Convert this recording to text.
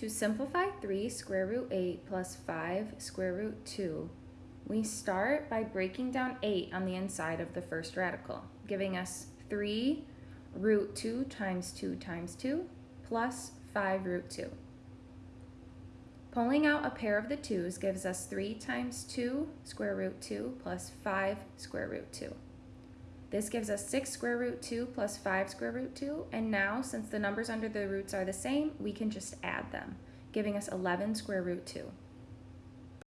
To simplify 3 square root 8 plus 5 square root 2, we start by breaking down 8 on the inside of the first radical, giving us 3 root 2 times 2 times 2 plus 5 root 2. Pulling out a pair of the 2's gives us 3 times 2 square root 2 plus 5 square root 2. This gives us 6 square root 2 plus 5 square root 2, and now, since the numbers under the roots are the same, we can just add them, giving us 11 square root 2.